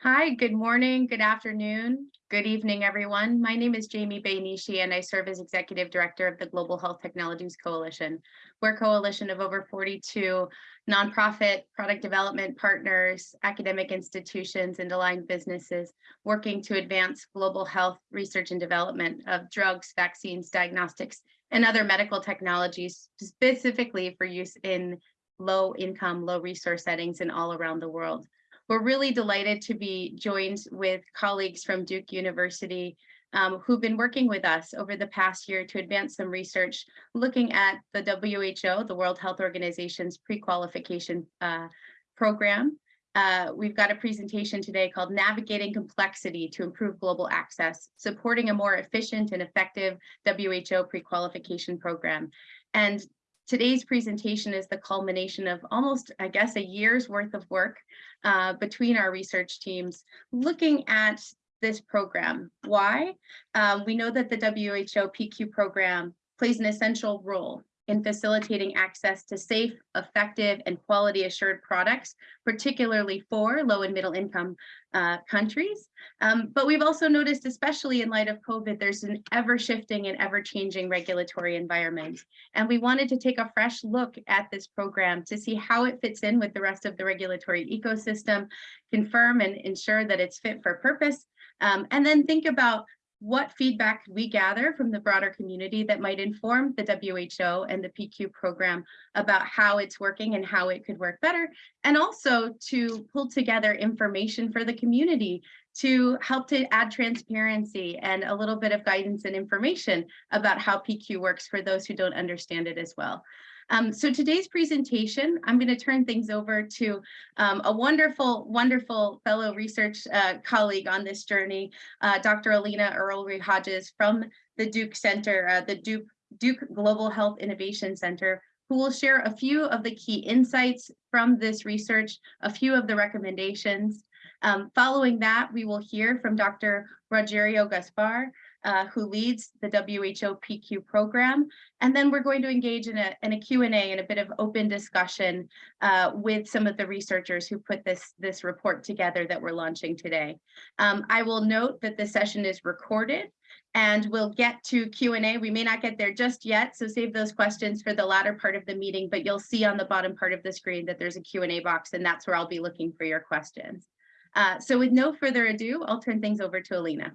Hi, good morning, good afternoon, good evening, everyone. My name is Jamie Bay Nishi and I serve as Executive Director of the Global Health Technologies Coalition. We're a coalition of over 42 nonprofit product development partners, academic institutions, and aligned businesses working to advance global health research and development of drugs, vaccines, diagnostics, and other medical technologies specifically for use in low income, low resource settings and all around the world. We're really delighted to be joined with colleagues from Duke University um, who've been working with us over the past year to advance some research looking at the WHO, the World Health Organization's pre-qualification uh, program. Uh, we've got a presentation today called Navigating Complexity to Improve Global Access, Supporting a More Efficient and Effective WHO Pre-Qualification Program. And Today's presentation is the culmination of almost, I guess, a year's worth of work uh, between our research teams looking at this program. Why? Um, we know that the WHO PQ program plays an essential role in facilitating access to safe, effective, and quality assured products, particularly for low and middle income uh, countries. Um, but we've also noticed, especially in light of COVID, there's an ever shifting and ever changing regulatory environment. And we wanted to take a fresh look at this program to see how it fits in with the rest of the regulatory ecosystem, confirm and ensure that it's fit for purpose, um, and then think about what feedback could we gather from the broader community that might inform the WHO and the PQ program about how it's working and how it could work better, and also to pull together information for the community to help to add transparency and a little bit of guidance and information about how PQ works for those who don't understand it as well. Um, so today's presentation, I'm going to turn things over to um, a wonderful, wonderful fellow research uh, colleague on this journey, uh, Dr. Alina Earlery Hodges from the Duke Center, uh, the Duke, Duke Global Health Innovation Center, who will share a few of the key insights from this research, a few of the recommendations. Um, following that, we will hear from Dr. Rogerio Gaspar, uh, who leads the WHO PQ program. And then we're going to engage in a, in a Q&A and a bit of open discussion uh, with some of the researchers who put this, this report together that we're launching today. Um, I will note that the session is recorded and we'll get to Q&A. We may not get there just yet, so save those questions for the latter part of the meeting, but you'll see on the bottom part of the screen that there's a Q&A box and that's where I'll be looking for your questions. Uh, so with no further ado, I'll turn things over to Alina.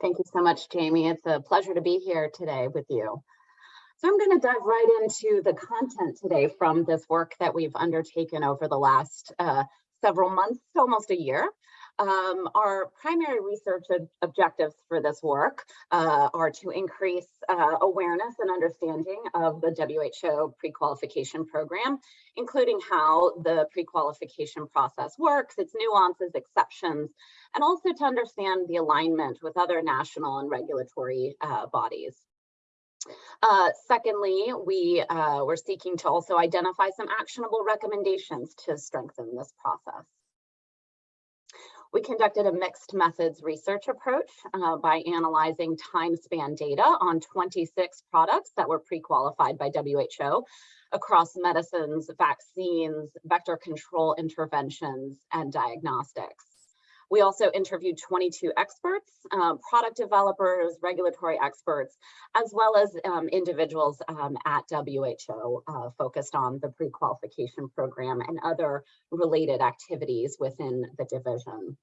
Thank you so much, Jamie. It's a pleasure to be here today with you. So I'm going to dive right into the content today from this work that we've undertaken over the last uh, several months, almost a year. Um, our primary research ob objectives for this work uh, are to increase uh, awareness and understanding of the WHO pre-qualification program, including how the pre-qualification process works, its nuances, exceptions, and also to understand the alignment with other national and regulatory uh, bodies. Uh, secondly, we uh, were seeking to also identify some actionable recommendations to strengthen this process. We conducted a mixed methods research approach uh, by analyzing time span data on 26 products that were pre-qualified by WHO across medicines, vaccines, vector control interventions, and diagnostics. We also interviewed 22 experts, um, product developers, regulatory experts, as well as um, individuals um, at WHO uh, focused on the pre-qualification program and other related activities within the division.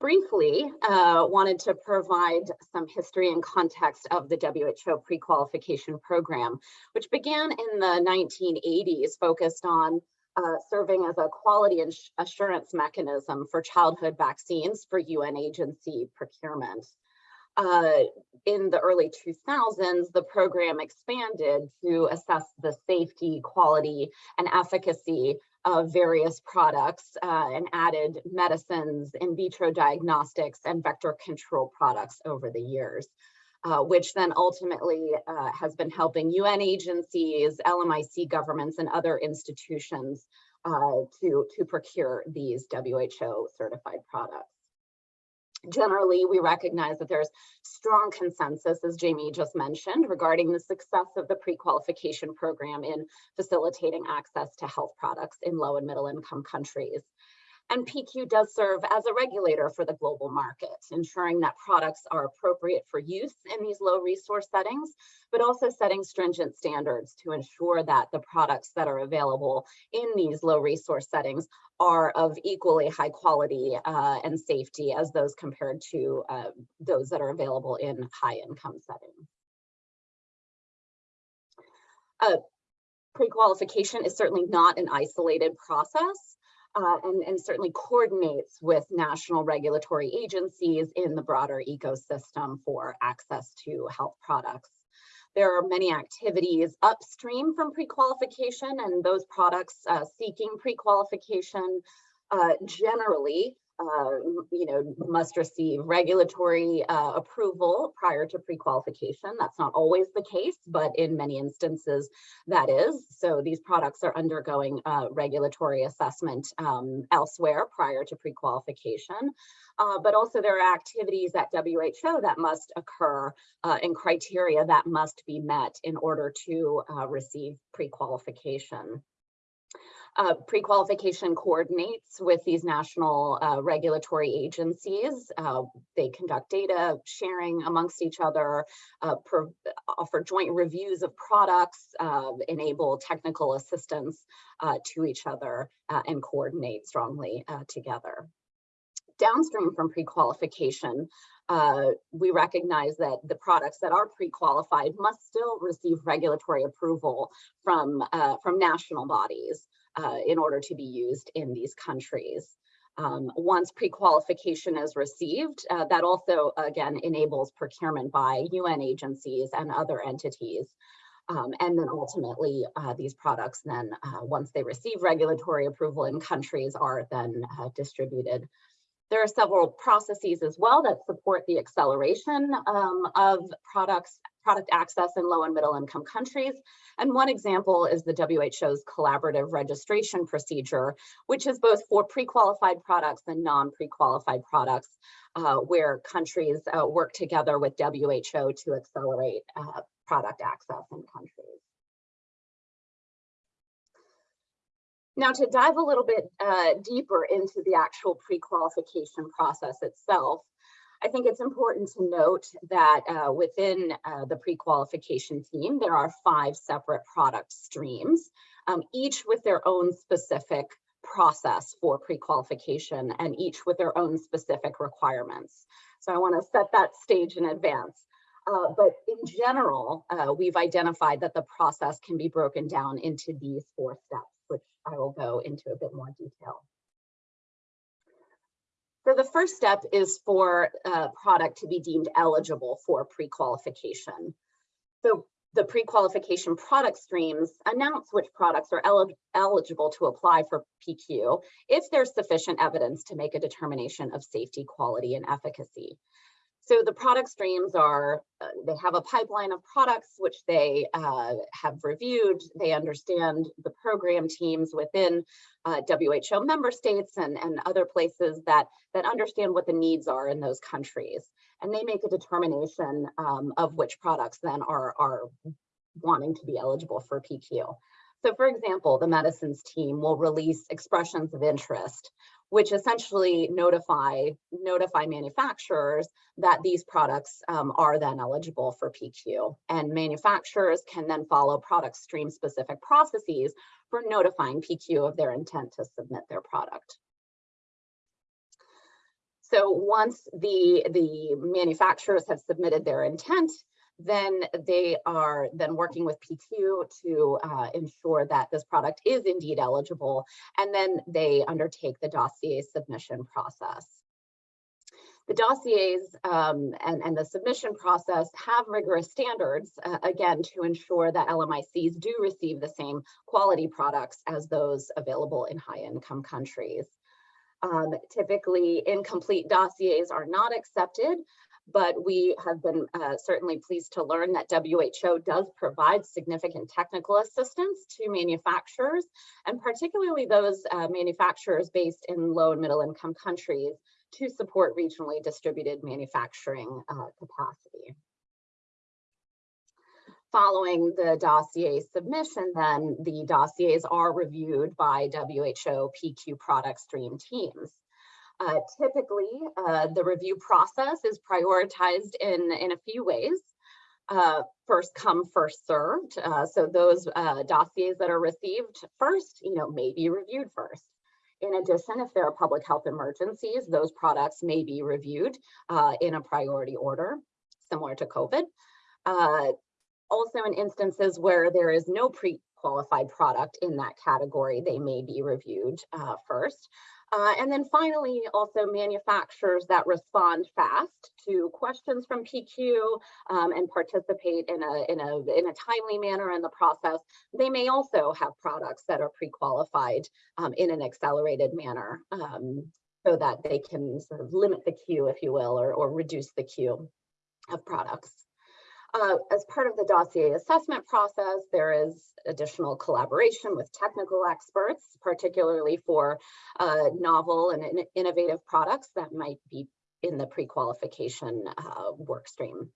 Briefly uh, wanted to provide some history and context of the WHO pre-qualification program, which began in the 1980s, focused on uh, serving as a quality assurance mechanism for childhood vaccines for UN agency procurement. Uh, in the early 2000s, the program expanded to assess the safety, quality, and efficacy of various products uh, and added medicines, in vitro diagnostics, and vector control products over the years. Uh, which then ultimately uh, has been helping UN agencies, LMIC governments, and other institutions uh, to, to procure these WHO certified products. Generally, we recognize that there's strong consensus, as Jamie just mentioned, regarding the success of the pre-qualification program in facilitating access to health products in low and middle income countries. And PQ does serve as a regulator for the global market, ensuring that products are appropriate for use in these low resource settings, but also setting stringent standards to ensure that the products that are available in these low resource settings are of equally high quality uh, and safety as those compared to uh, those that are available in high income settings. Uh, Pre-qualification is certainly not an isolated process uh, and, and certainly coordinates with national regulatory agencies in the broader ecosystem for access to health products. There are many activities upstream from pre-qualification and those products uh, seeking pre-qualification uh, generally uh, you know, must receive regulatory uh, approval prior to pre-qualification. That's not always the case, but in many instances that is. So these products are undergoing uh, regulatory assessment um, elsewhere prior to pre-qualification. Uh, but also there are activities at WHO that must occur uh, and criteria that must be met in order to uh, receive pre-qualification. Uh, pre-qualification coordinates with these national uh, regulatory agencies. Uh, they conduct data sharing amongst each other, uh, offer joint reviews of products, uh, enable technical assistance uh, to each other, and coordinate strongly together. Downstream from pre-qualification, we recognize that the products that are pre-qualified must still receive regulatory approval from, from national bodies uh, in order to be used in these countries. Um, once pre-qualification is received, uh, that also, again, enables procurement by UN agencies and other entities. Um, and then ultimately, uh, these products then, uh, once they receive regulatory approval in countries, are then uh, distributed there are several processes as well that support the acceleration um, of products, product access in low and middle income countries. And one example is the WHO's collaborative registration procedure, which is both for pre-qualified products and non-pre-qualified products, uh, where countries uh, work together with WHO to accelerate uh, product access in countries. Now to dive a little bit uh, deeper into the actual pre-qualification process itself, I think it's important to note that uh, within uh, the pre-qualification team, there are five separate product streams, um, each with their own specific process for pre-qualification and each with their own specific requirements. So I wanna set that stage in advance. Uh, but in general, uh, we've identified that the process can be broken down into these four steps. I will go into a bit more detail. So the first step is for a product to be deemed eligible for pre-qualification. So the pre-qualification product streams announce which products are el eligible to apply for PQ if there's sufficient evidence to make a determination of safety, quality, and efficacy. So the product streams are, uh, they have a pipeline of products which they uh, have reviewed. They understand the program teams within uh, WHO member states and, and other places that, that understand what the needs are in those countries. And they make a determination um, of which products then are, are wanting to be eligible for PQ. So for example, the medicines team will release expressions of interest which essentially notify notify manufacturers that these products um, are then eligible for PQ. And manufacturers can then follow product stream specific processes for notifying PQ of their intent to submit their product. So once the, the manufacturers have submitted their intent, then they are then working with PQ to uh, ensure that this product is indeed eligible, and then they undertake the dossier submission process. The dossiers um, and, and the submission process have rigorous standards, uh, again, to ensure that LMICs do receive the same quality products as those available in high income countries. Um, typically, incomplete dossiers are not accepted, but we have been uh, certainly pleased to learn that WHO does provide significant technical assistance to manufacturers, and particularly those uh, manufacturers based in low and middle income countries to support regionally distributed manufacturing uh, capacity. Following the dossier submission, then the dossiers are reviewed by WHO PQ product stream teams. Uh, typically, uh, the review process is prioritized in, in a few ways. Uh, first come, first served. Uh, so those uh, dossiers that are received first, you know, may be reviewed first. In addition, if there are public health emergencies, those products may be reviewed uh, in a priority order, similar to COVID. Also in instances where there is no pre-qualified product in that category, they may be reviewed uh, first. Uh, and then finally, also manufacturers that respond fast to questions from PQ um, and participate in a, in, a, in a timely manner in the process, they may also have products that are pre-qualified um, in an accelerated manner um, so that they can sort of limit the queue, if you will, or, or reduce the queue of products. Uh, as part of the dossier assessment process, there is additional collaboration with technical experts, particularly for uh, novel and in innovative products that might be in the pre-qualification uh, work stream.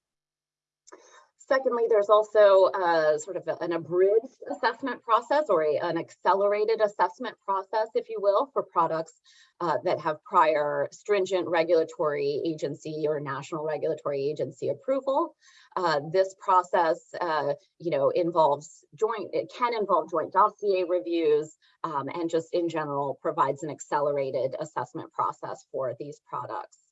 Secondly, there's also uh, sort of an abridged assessment process or a, an accelerated assessment process, if you will, for products uh, that have prior stringent regulatory agency or national regulatory agency approval. Uh, this process, uh, you know, involves joint, it can involve joint dossier reviews um, and just in general provides an accelerated assessment process for these products.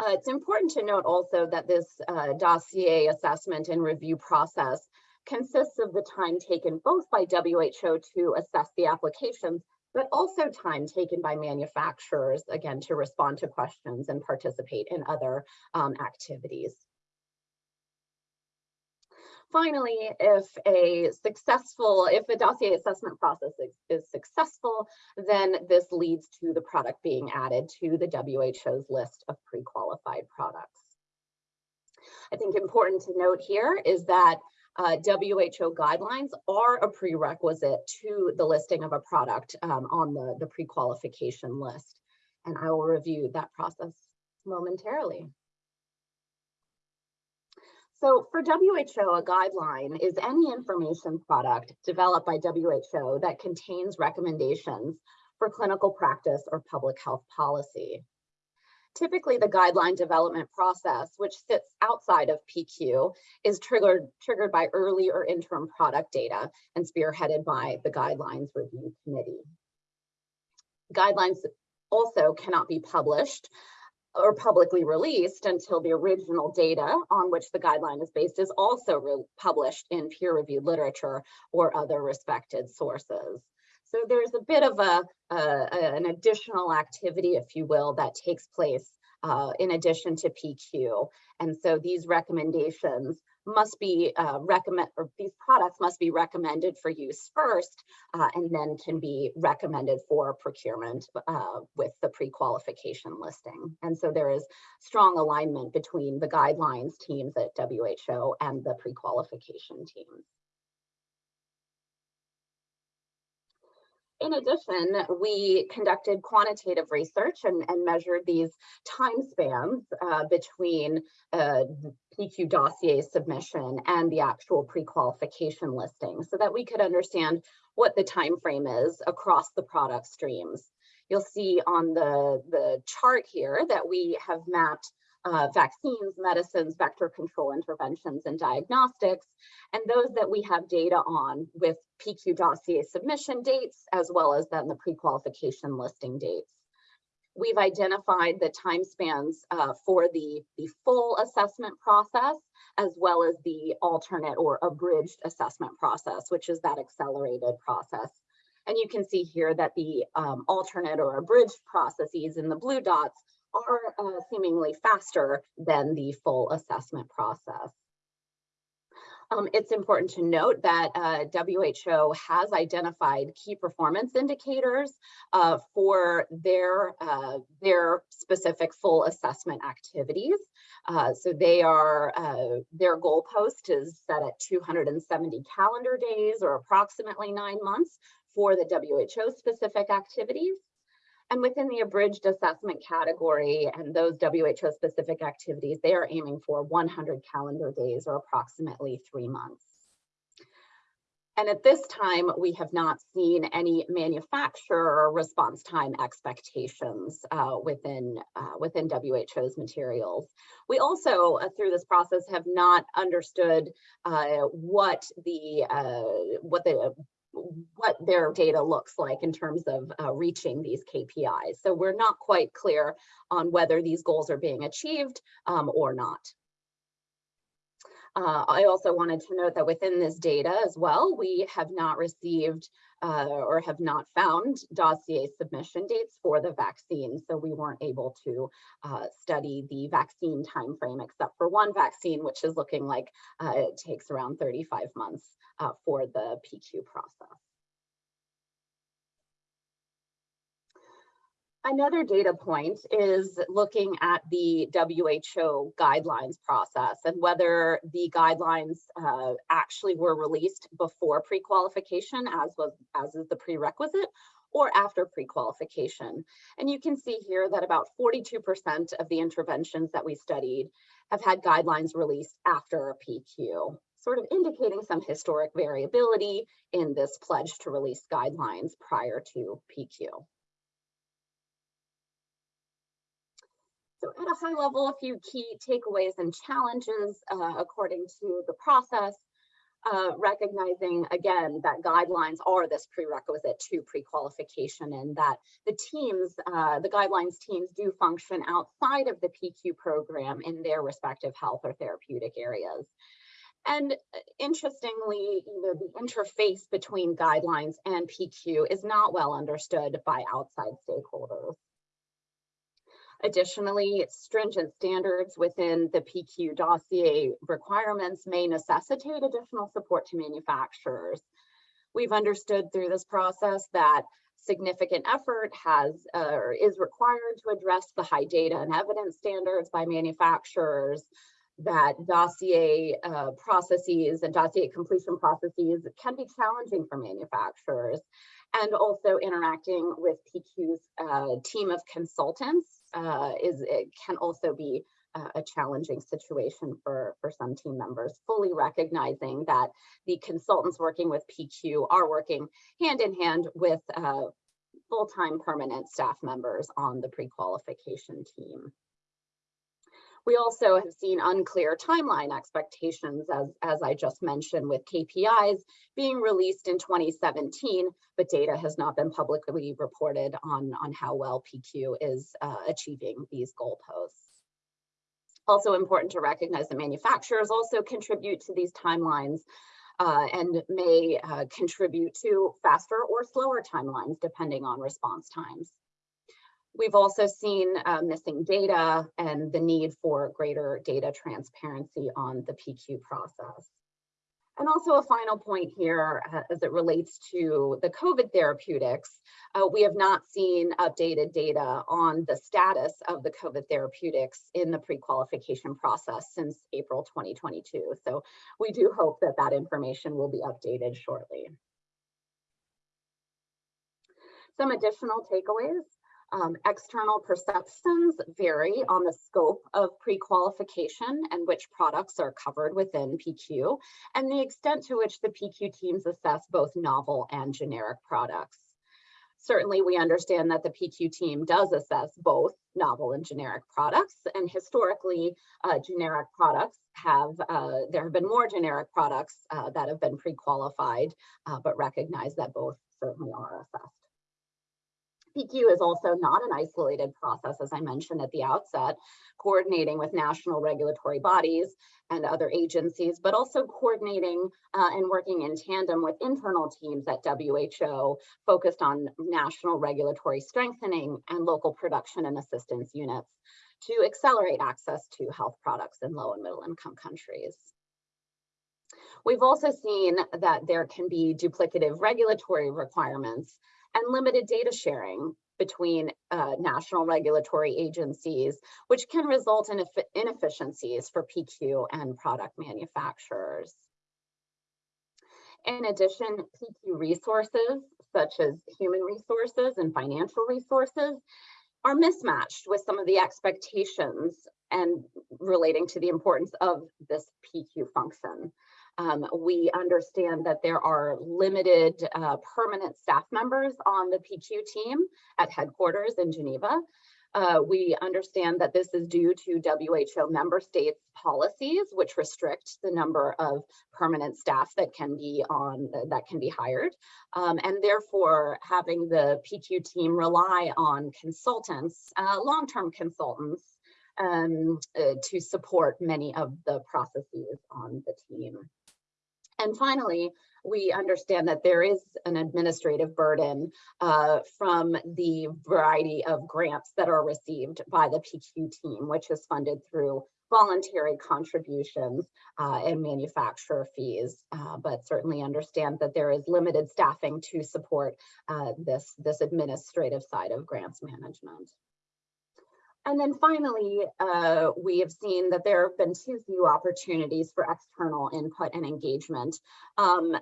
Uh, it's important to note also that this uh, dossier assessment and review process consists of the time taken both by WHO to assess the applications, but also time taken by manufacturers, again, to respond to questions and participate in other um, activities. Finally, if a successful, if a dossier assessment process is, is, successful, then this leads to the product being added to the WHO's list of pre-qualified products. I think important to note here is that uh, WHO guidelines are a prerequisite to the listing of a product um, on the, the pre-qualification list. And I will review that process momentarily. So for WHO, a guideline is any information product developed by WHO that contains recommendations for clinical practice or public health policy. Typically, the guideline development process, which sits outside of PQ, is triggered, triggered by early or interim product data and spearheaded by the Guidelines Review Committee. Guidelines also cannot be published or publicly released until the original data on which the guideline is based is also published in peer-reviewed literature or other respected sources. So there's a bit of a, an additional activity, if you will, that takes place uh, in addition to PQ. And so these recommendations must be uh, recommend or these products must be recommended for use first uh, and then can be recommended for procurement uh, with the pre-qualification listing. And so there is strong alignment between the guidelines teams at WHO and the pre-qualification teams. In addition, we conducted quantitative research and, and measured these time spans uh, between uh, PQ dossier submission and the actual pre-qualification listing so that we could understand what the time frame is across the product streams. You'll see on the, the chart here that we have mapped uh, vaccines, medicines, vector control interventions, and diagnostics, and those that we have data on with PQ dossier submission dates, as well as then the pre-qualification listing dates. We've identified the time spans uh, for the, the full assessment process, as well as the alternate or abridged assessment process, which is that accelerated process. And you can see here that the um, alternate or abridged processes in the blue dots are uh, seemingly faster than the full assessment process. Um, it's important to note that uh, WHO has identified key performance indicators uh, for their, uh, their specific full assessment activities. Uh, so they are, uh, their goalpost is set at 270 calendar days or approximately nine months for the WHO specific activities. And within the abridged assessment category and those WHO specific activities, they are aiming for 100 calendar days or approximately three months. And at this time, we have not seen any manufacturer response time expectations uh, within, uh, within WHO's materials. We also, uh, through this process, have not understood uh, what the uh, what the what their data looks like in terms of uh, reaching these KPIs. So we're not quite clear on whether these goals are being achieved um, or not. Uh, I also wanted to note that within this data as well, we have not received uh, or have not found dossier submission dates for the vaccine. So we weren't able to uh, study the vaccine timeframe except for one vaccine, which is looking like uh, it takes around 35 months uh, for the PQ process. Another data point is looking at the WHO guidelines process and whether the guidelines uh, actually were released before pre-qualification as was as is the prerequisite or after pre-qualification. And you can see here that about 42% of the interventions that we studied have had guidelines released after a PQ, sort of indicating some historic variability in this pledge to release guidelines prior to PQ. So at a high level, a few key takeaways and challenges uh, according to the process, uh, recognizing again that guidelines are this prerequisite to pre-qualification and that the teams, uh, the guidelines teams do function outside of the PQ program in their respective health or therapeutic areas. And uh, interestingly, you know, the interface between guidelines and PQ is not well understood by outside stakeholders. Additionally, stringent standards within the PQ dossier requirements may necessitate additional support to manufacturers. We've understood through this process that significant effort has uh, or is required to address the high data and evidence standards by manufacturers, that dossier uh, processes and dossier completion processes can be challenging for manufacturers and also interacting with PQ's uh, team of consultants uh, is it can also be uh, a challenging situation for, for some team members, fully recognizing that the consultants working with PQ are working hand in hand with uh, full-time permanent staff members on the pre-qualification team. We also have seen unclear timeline expectations, as, as I just mentioned, with KPIs being released in 2017, but data has not been publicly reported on, on how well PQ is uh, achieving these goalposts. Also important to recognize that manufacturers also contribute to these timelines uh, and may uh, contribute to faster or slower timelines depending on response times. We've also seen uh, missing data and the need for greater data transparency on the PQ process. And also a final point here uh, as it relates to the COVID therapeutics, uh, we have not seen updated data on the status of the COVID therapeutics in the pre-qualification process since April 2022. So we do hope that that information will be updated shortly. Some additional takeaways. Um, external perceptions vary on the scope of pre-qualification and which products are covered within PQ and the extent to which the PQ teams assess both novel and generic products. Certainly, we understand that the PQ team does assess both novel and generic products, and historically, uh, generic products have, uh, there have been more generic products uh, that have been pre-qualified, uh, but recognize that both certainly are assessed. PQ is also not an isolated process, as I mentioned at the outset, coordinating with national regulatory bodies and other agencies, but also coordinating uh, and working in tandem with internal teams at WHO focused on national regulatory strengthening and local production and assistance units to accelerate access to health products in low and middle income countries. We've also seen that there can be duplicative regulatory requirements and limited data sharing between uh, national regulatory agencies, which can result in inefficiencies for PQ and product manufacturers. In addition, PQ resources, such as human resources and financial resources, are mismatched with some of the expectations and relating to the importance of this PQ function. Um, we understand that there are limited uh, permanent staff members on the PQ team at headquarters in Geneva. Uh, we understand that this is due to WHO member states policies, which restrict the number of permanent staff that can be on that can be hired. Um, and therefore having the PQ team rely on consultants, uh, long-term consultants um, uh, to support many of the processes on the team. And finally, we understand that there is an administrative burden uh, from the variety of grants that are received by the PQ team, which is funded through voluntary contributions uh, and manufacturer fees, uh, but certainly understand that there is limited staffing to support uh, this, this administrative side of grants management. And then finally, uh, we have seen that there have been too few opportunities for external input and engagement um,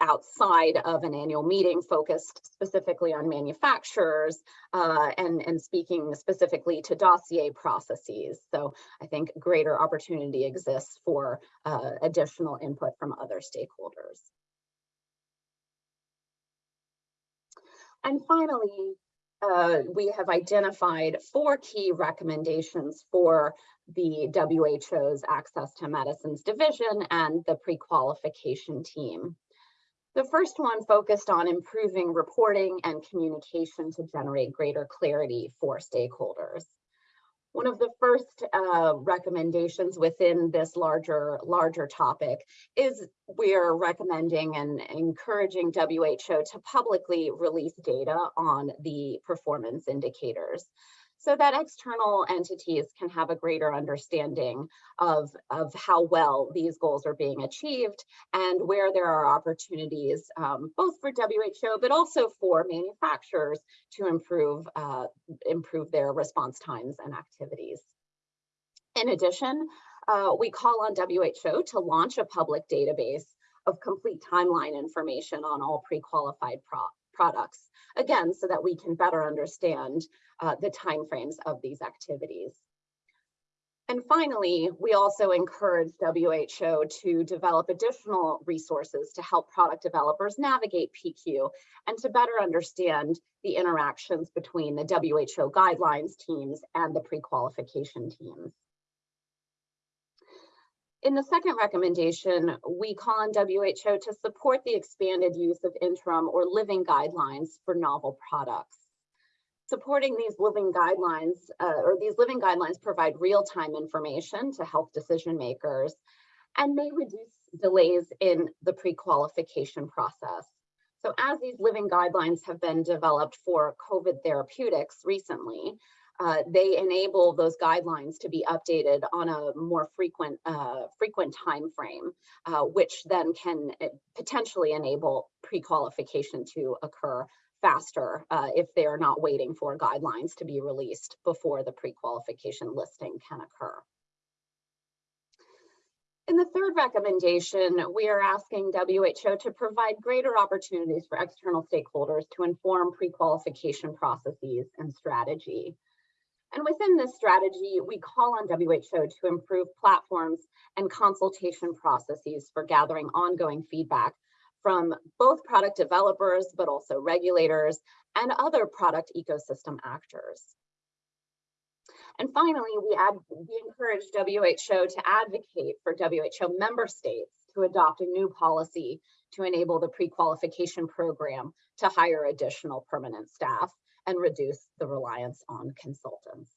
outside of an annual meeting focused specifically on manufacturers uh, and, and speaking specifically to dossier processes. So I think greater opportunity exists for uh, additional input from other stakeholders. And finally, uh, we have identified four key recommendations for the WHO's Access to Medicines Division and the pre-qualification team. The first one focused on improving reporting and communication to generate greater clarity for stakeholders. One of the first uh, recommendations within this larger, larger topic is we're recommending and encouraging WHO to publicly release data on the performance indicators so that external entities can have a greater understanding of, of how well these goals are being achieved and where there are opportunities um, both for WHO but also for manufacturers to improve, uh, improve their response times and activities. In addition, uh, we call on WHO to launch a public database of complete timeline information on all pre-qualified products again, so that we can better understand uh, the timeframes of these activities. And finally, we also encourage WHO to develop additional resources to help product developers navigate PQ and to better understand the interactions between the WHO guidelines teams and the pre-qualification teams. In the second recommendation, we call on WHO to support the expanded use of interim or living guidelines for novel products. Supporting these living guidelines uh, or these living guidelines provide real-time information to health decision makers and may reduce delays in the pre-qualification process. So as these living guidelines have been developed for COVID therapeutics recently, uh, they enable those guidelines to be updated on a more frequent uh, frequent time frame, uh, which then can uh, potentially enable pre-qualification to occur faster uh, if they are not waiting for guidelines to be released before the pre-qualification listing can occur. In the third recommendation, we are asking WHO to provide greater opportunities for external stakeholders to inform pre-qualification processes and strategy. And within this strategy, we call on WHO to improve platforms and consultation processes for gathering ongoing feedback from both product developers, but also regulators and other product ecosystem actors. And finally, we, add, we encourage WHO to advocate for WHO member states to adopt a new policy to enable the pre-qualification program to hire additional permanent staff and reduce the reliance on consultants.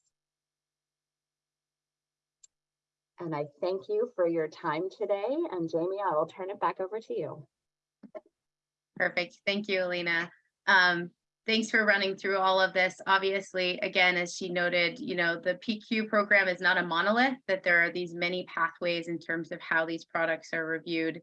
And I thank you for your time today. And Jamie, I will turn it back over to you. Perfect. Thank you, Alina. Um, thanks for running through all of this. Obviously, again, as she noted, you know, the PQ program is not a monolith, that there are these many pathways in terms of how these products are reviewed.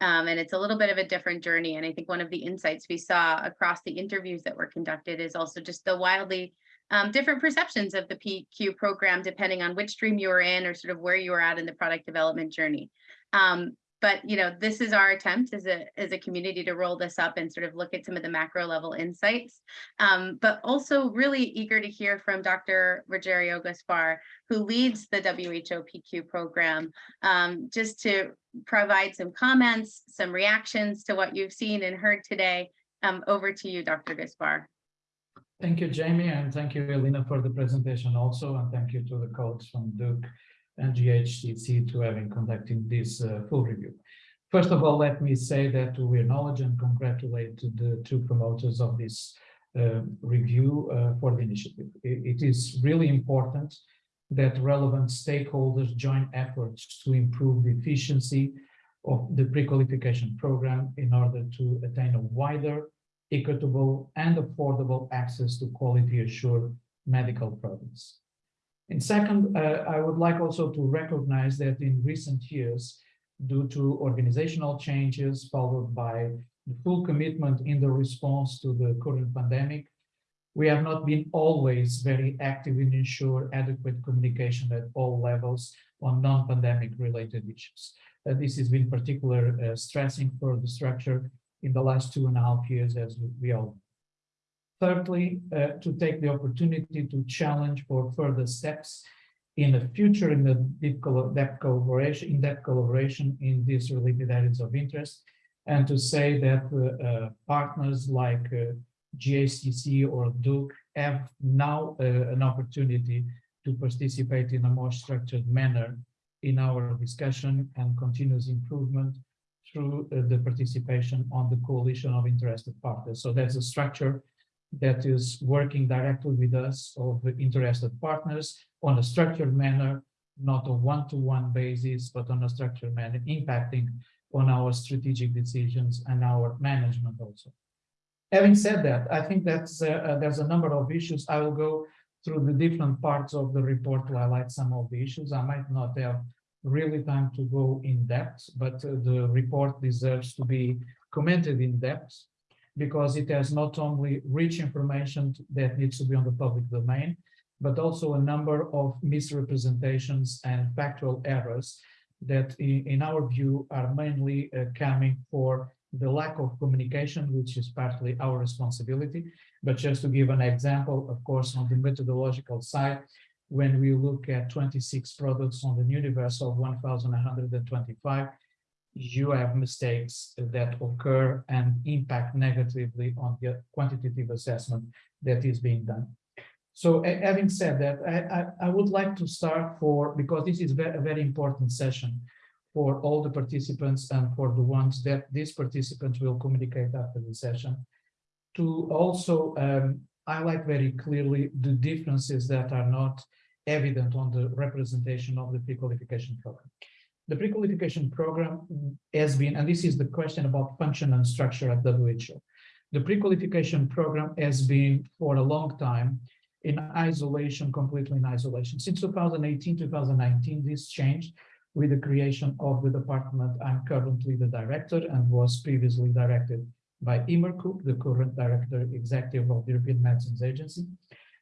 Um, and it's a little bit of a different journey. And I think one of the insights we saw across the interviews that were conducted is also just the wildly um, different perceptions of the PQ program, depending on which stream you were in or sort of where you were at in the product development journey. Um, but you know, this is our attempt as a as a community to roll this up and sort of look at some of the macro level insights. Um, but also really eager to hear from Dr. Rogerio Gaspar, who leads the WHO PQ program, um, just to provide some comments, some reactions to what you've seen and heard today. Um, over to you, Dr. Gaspar. Thank you, Jamie, and thank you, Elena, for the presentation also, and thank you to the coach from Duke and GHTC to having conducting this uh, full review. First of all, let me say that we acknowledge and congratulate the two promoters of this uh, review uh, for the initiative. It, it is really important that relevant stakeholders join efforts to improve the efficiency of the pre-qualification program in order to attain a wider, equitable, and affordable access to quality assured medical products. And second, uh, I would like also to recognize that in recent years, due to organizational changes followed by the full commitment in the response to the current pandemic, we have not been always very active in ensure adequate communication at all levels on non-pandemic related issues. Uh, this has been particular uh, stressing for the structure in the last two and a half years, as we all. Thirdly, uh, to take the opportunity to challenge for further steps in the future in the deep depth collaboration, in depth collaboration in these related areas of interest, and to say that uh, uh, partners like uh, GHTC or Duke have now uh, an opportunity to participate in a more structured manner in our discussion and continuous improvement through uh, the participation on the coalition of interested parties. So there's a structure that is working directly with us of interested partners on a structured manner, not a one-to-one -one basis, but on a structured manner, impacting on our strategic decisions and our management also. Having said that, I think that's uh, uh, there's a number of issues. I will go through the different parts of the report to highlight some of the issues. I might not have really time to go in depth, but uh, the report deserves to be commented in depth because it has not only rich information that needs to be on the public domain, but also a number of misrepresentations and factual errors that in, in our view are mainly uh, coming for the lack of communication, which is partly our responsibility. But just to give an example, of course, on the methodological side, when we look at 26 products on the universe of 1,125, you have mistakes that occur and impact negatively on the quantitative assessment that is being done. So having said that, I, I, I would like to start for, because this is a very important session for all the participants and for the ones that these participants will communicate after the session, to also um, highlight very clearly the differences that are not evident on the representation of the pre-qualification program. The pre-qualification program has been, and this is the question about function and structure at WHO. The pre-qualification program has been for a long time in isolation, completely in isolation. Since 2018, 2019, this changed with the creation of the department. I'm currently the director and was previously directed by Emer Cooke, the current director executive of the European Medicines Agency.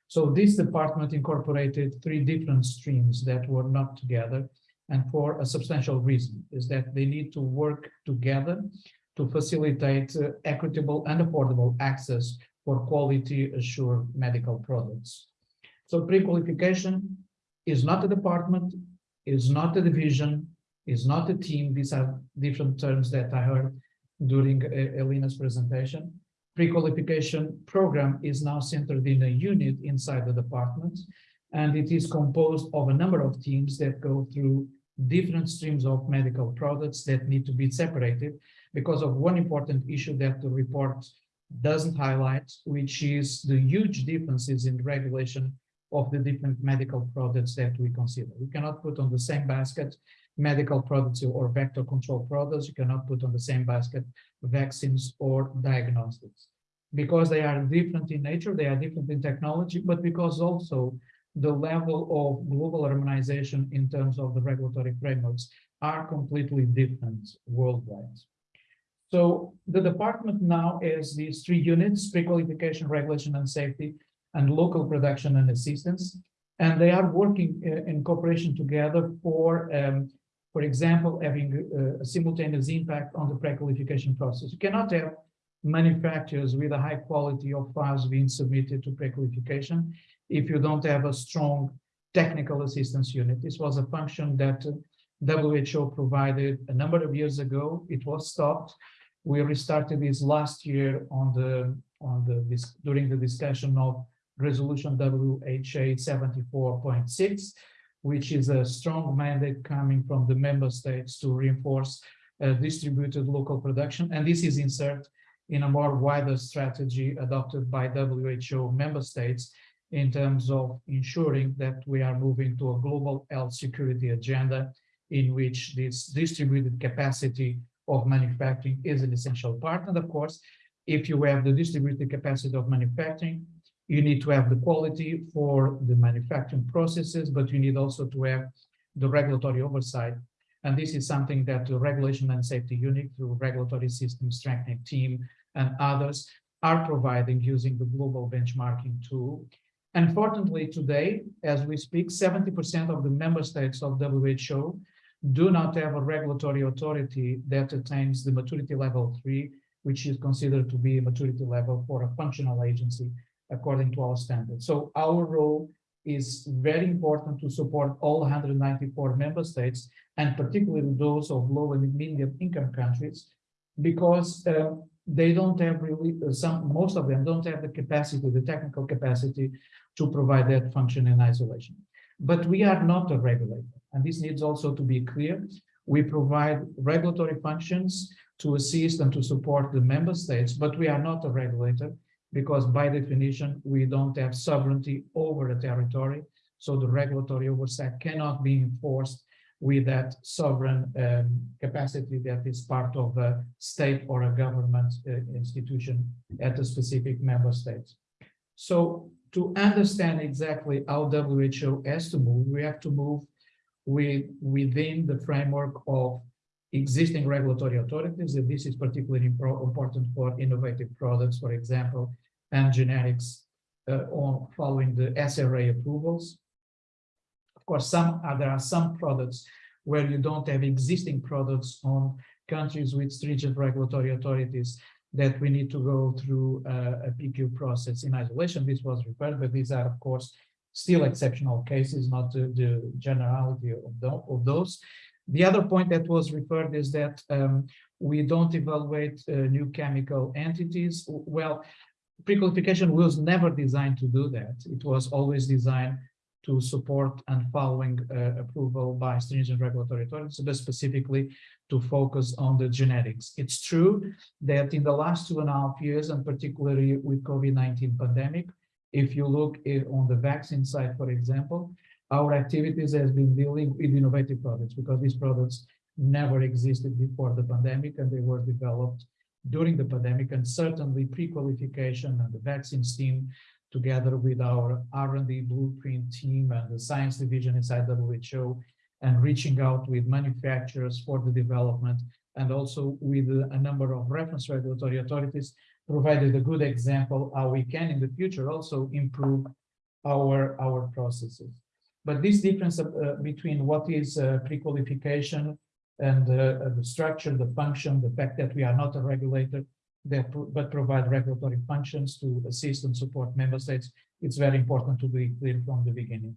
So this department incorporated three different streams that were not together and for a substantial reason is that they need to work together to facilitate uh, equitable and affordable access for quality assured medical products. So pre-qualification is not a department, is not a division, is not a team. These are different terms that I heard during uh, Elena's presentation. Pre-qualification program is now centered in a unit inside the department, and it is composed of a number of teams that go through different streams of medical products that need to be separated because of one important issue that the report doesn't highlight, which is the huge differences in regulation of the different medical products that we consider. We cannot put on the same basket medical products or vector control products. You cannot put on the same basket vaccines or diagnostics because they are different in nature, they are different in technology, but because also the level of global harmonization in terms of the regulatory frameworks are completely different worldwide. So the department now has these three units, pre-qualification, regulation and safety, and local production and assistance. And they are working uh, in cooperation together for um, for example, having uh, a simultaneous impact on the pre-qualification process. You cannot have manufacturers with a high quality of files being submitted to pre-qualification if you don't have a strong technical assistance unit. This was a function that uh, WHO provided a number of years ago. It was stopped. We restarted this last year on the on the this during the discussion of resolution WHA 74.6, which is a strong mandate coming from the member states to reinforce uh, distributed local production. And this is insert in a more wider strategy adopted by WHO member states in terms of ensuring that we are moving to a global health security agenda in which this distributed capacity of manufacturing is an essential part. And of course, if you have the distributed capacity of manufacturing, you need to have the quality for the manufacturing processes, but you need also to have the regulatory oversight. And this is something that the Regulation and Safety Unit through Regulatory System Strengthening Team and others are providing using the global benchmarking tool. Unfortunately, today, as we speak, 70% of the member states of WHO do not have a regulatory authority that attains the maturity level three, which is considered to be a maturity level for a functional agency according to our standards. So our role is very important to support all 194 member states and particularly those of low and medium income countries because uh, they don't have really uh, some most of them don't have the capacity the technical capacity to provide that function in isolation. But we are not a regulator and this needs also to be clear. We provide regulatory functions to assist and to support the member states but we are not a regulator because by definition, we don't have sovereignty over a territory. So the regulatory oversight cannot be enforced with that sovereign um, capacity that is part of a state or a government uh, institution at a specific member state. So to understand exactly how WHO has to move, we have to move with, within the framework of existing regulatory authorities, and this is particularly important for innovative products, for example, and generics uh, on following the SRA approvals. Of course, some uh, there are some products where you don't have existing products on countries with stringent regulatory authorities that we need to go through uh, a PQ process in isolation. This was referred, but these are, of course, still exceptional cases, not the, the generality of, the, of, those. The other point that was referred is that um, we don't evaluate uh, new chemical entities. Well, pre-qualification was never designed to do that. It was always designed to support and following uh, approval by stringent regulatory authorities, but specifically to focus on the generics. It's true that in the last two and a half years, and particularly with COVID-19 pandemic, if you look on the vaccine side, for example, our activities has been dealing with innovative products because these products never existed before the pandemic and they were developed during the pandemic and certainly pre-qualification and the vaccines team together with our R&D blueprint team and the science division inside WHO and reaching out with manufacturers for the development and also with a number of reference regulatory authorities provided a good example how we can in the future also improve our our processes but this difference uh, between what is uh, pre-qualification and uh, the structure, the function, the fact that we are not a regulator, but provide regulatory functions to assist and support member states, it's very important to be clear from the beginning.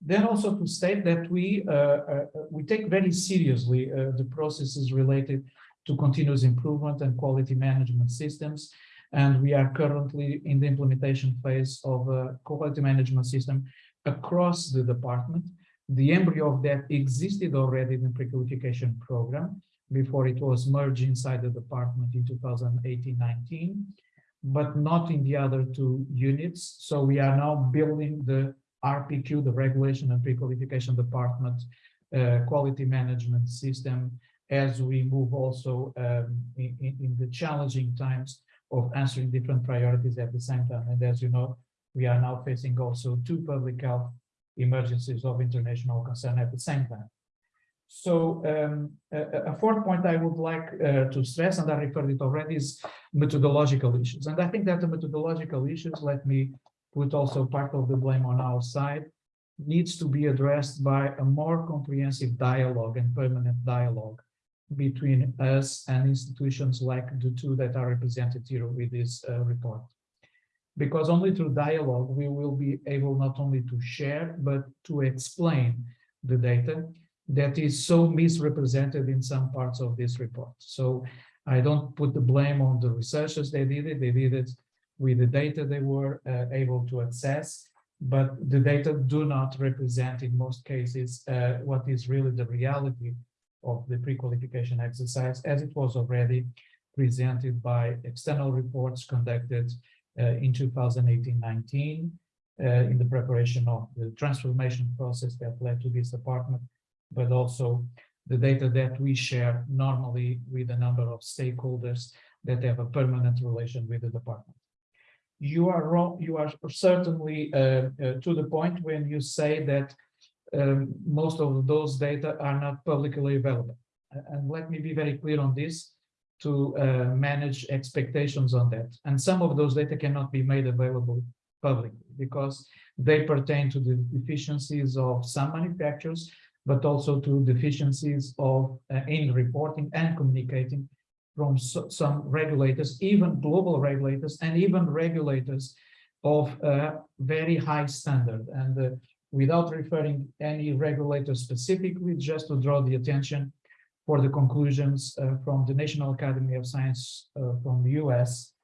Then also to state that we uh, uh, we take very seriously uh, the processes related to continuous improvement and quality management systems. And we are currently in the implementation phase of a quality management system across the department the embryo of that existed already in the pre-qualification program before it was merged inside the department in 2018-19, but not in the other two units. So we are now building the RPQ, the Regulation and Pre-Qualification Department uh, quality management system as we move also um, in, in, the challenging times of answering different priorities at the same time. And as you know, we are now facing also two public health emergencies of international concern at the same time. So um, a, a, fourth point I would like uh, to stress, and I referred it already, is methodological issues. And I think that the methodological issues, let me put also part of the blame on our side. needs to be addressed by a more comprehensive dialogue and permanent dialogue between us and institutions like the two that are represented here with this uh, report. Because only through dialogue, we will be able not only to share, but to explain the data that is so misrepresented in some parts of this report. So I don't put the blame on the researchers, they did it, they did it with the data they were uh, able to access, but the data do not represent in most cases uh, what is really the reality of the pre-qualification exercise as it was already presented by external reports conducted in 2018-19 uh, in the preparation of the transformation process that led to this department, but also the data that we share normally with a number of stakeholders that have a permanent relation with the department. You are wrong, you are certainly uh, uh, to the point when you say that um, most of those data are not publicly available. And let me be very clear on this to uh, manage expectations on that. And some of those data cannot be made available publicly because they pertain to the deficiencies of some manufacturers, but also to deficiencies of uh, in reporting and communicating from so, some regulators, even global regulators, and even regulators of uh, very high standard. And uh, without referring any regulator specifically, just to draw the attention for the conclusions uh, from the National Academy of Science uh, from the US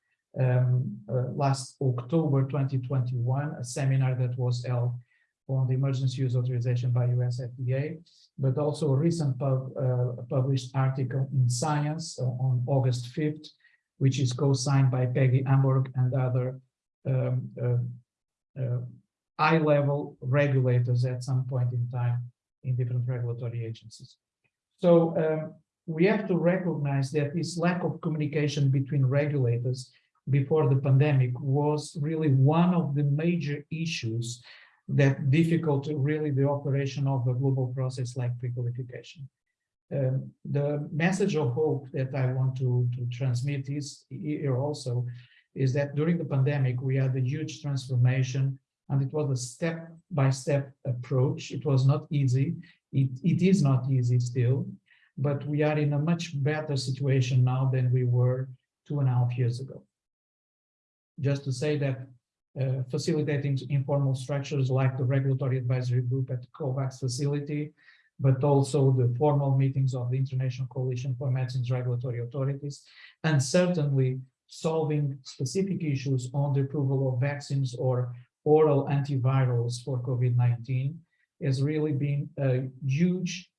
um, uh, last October 2021, a seminar that was held on the emergency use authorization by US FDA, but also a recent pub, uh, published article in Science uh, on August 5th, which is co-signed by Peggy Hamburg and other um, uh, high-level regulators at some point in time in different regulatory agencies. So um, we have to recognize that this lack of communication between regulators before the pandemic was really one of the major issues that difficult really the operation of a global process like pre-qualification. Um, the message of hope that I want to, to transmit is here also is that during the pandemic, we had a huge transformation and it was a step-by-step -step approach. It was not easy. It, it is not easy still, but we are in a much better situation now than we were two and a half years ago. Just to say that uh, facilitating informal structures like the regulatory advisory group at the COVAX facility, but also the formal meetings of the International Coalition for Medicines Regulatory Authorities, and certainly solving specific issues on the approval of vaccines or oral antivirals for COVID-19 has really been a huge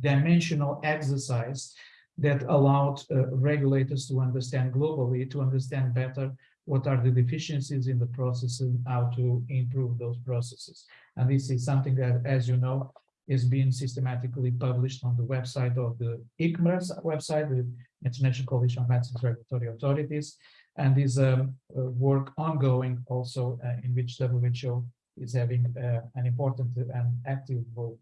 dimensional exercise that allowed uh, regulators to understand globally, to understand better what are the deficiencies in the process and how to improve those processes. And this is something that, as you know, is being systematically published on the website of the ICMRA's website, the International Coalition of Medicines Regulatory Authorities, and is um, work ongoing also uh, in which WHO is having uh, an important and active role.